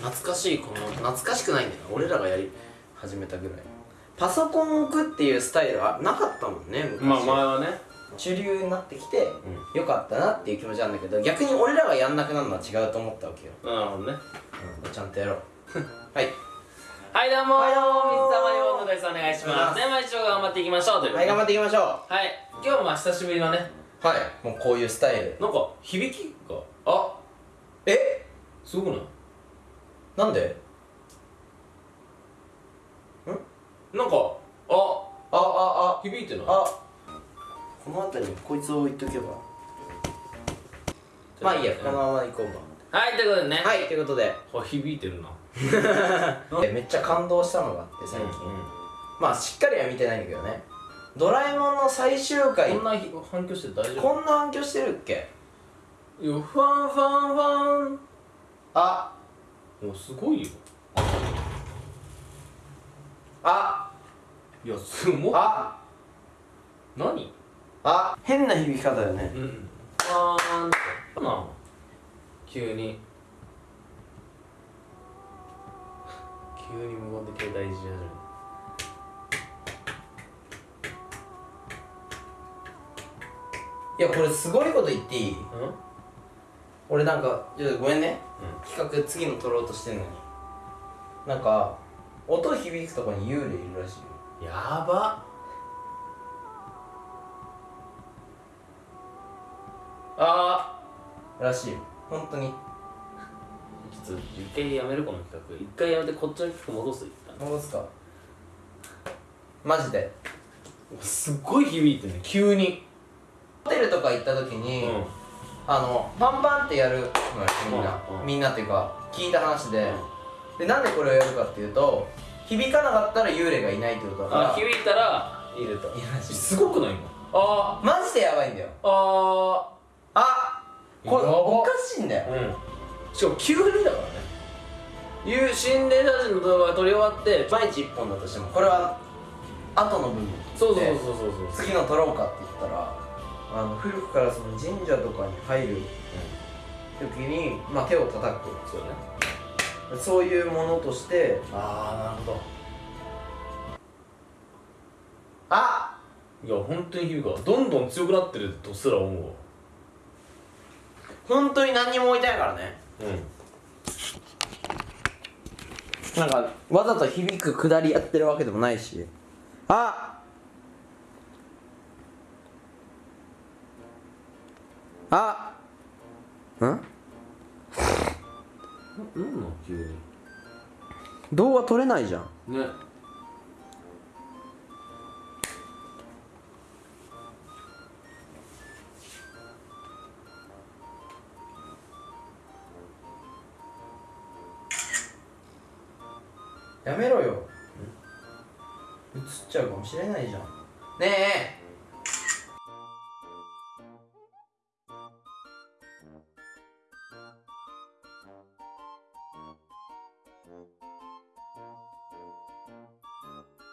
懐かしいこの懐かしくないんだよな。俺らがやり始めたぐらい。パソコンを置くっていうスタイルはなかったもんね昔。まあ前はね。主流になってきて、よかったなっていう気持ちなんだけど逆に俺らがやんなくなるのは違うと思ったわけよ、なるほどね。うん、ちゃんとやろう。はい。はいどうもはいどうも水溜りボンドです。お願いします。では一応頑張っていきましょうというはい頑張っていきましょう。はい。今日はまあ久しぶりのね。はい。もうこういうスタイル。なんか響きが。あえ？すごくない？なんで？なんかあああ響いてない？あ。あこの辺りにこいつを置いとけば。まあいいやこのまま行こうはいということでね。かはい。ということで。あ響いてるな。えめっちゃ感動したのがあって最近、うんまあしっかりは見てないんだけどね。ドラえもんの最終回。こんな反響して大丈夫？こんな反響してるっけ？ファンファンファン。あもうすごいよ。あ。いやすごい。あ。何？あ。変な響き方だよね。うん。あーんってな急に。急に無言で携帯いじり始める。いやこれすごいこと言っていい？うん？俺なんかちょっとごめんね、企画次の撮ろうとしてんのに。なんか音響くとこに幽霊いるらしいよ。やば。あらしいよ。本当に。ーちょっと一回やめるこの企画。一回やめてこっちの企画戻す戻すか。マジで。すっごい響いてるね。急に。ホテルとか行った時に、うんあのパンパンってやるみんな、みんなっていうか聞いた話で、でなんでこれをやるかっていうと響かなかったら幽霊がいないってことだから。あ響いたらいると。いるらしいすごくない？今あマジでやばいんだよ。ー。ああこれおかしいんだよ。ーうん。しかも急にだからね。いう心霊写真の動画が撮り終わって毎日1本だとしてもこれは後の部分そうそうでそうそうそう。次の撮ろうかって言ったらあの古くからその神社とかに入る時に、まあ、手を叩くそうだね。そういうものとしてああなるほあどいや本当に響くわ。どんどん強くなってるとすら思うわ。本当に何にも置いてないからね。うん。なんかわざと響くくだりやってるわけでもないしああん？なんなん急に動画撮れないじゃん。ね。やめろよ。映っちゃうかもしれないじゃん。ね